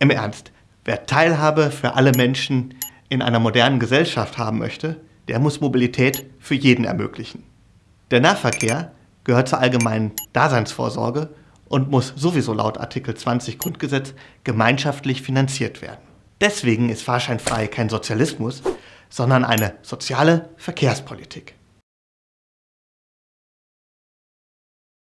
Im Ernst, wer Teilhabe für alle Menschen in einer modernen Gesellschaft haben möchte, der muss Mobilität für jeden ermöglichen. Der Nahverkehr gehört zur allgemeinen Daseinsvorsorge und muss sowieso laut Artikel 20 Grundgesetz gemeinschaftlich finanziert werden. Deswegen ist fahrscheinfrei kein Sozialismus, sondern eine soziale Verkehrspolitik.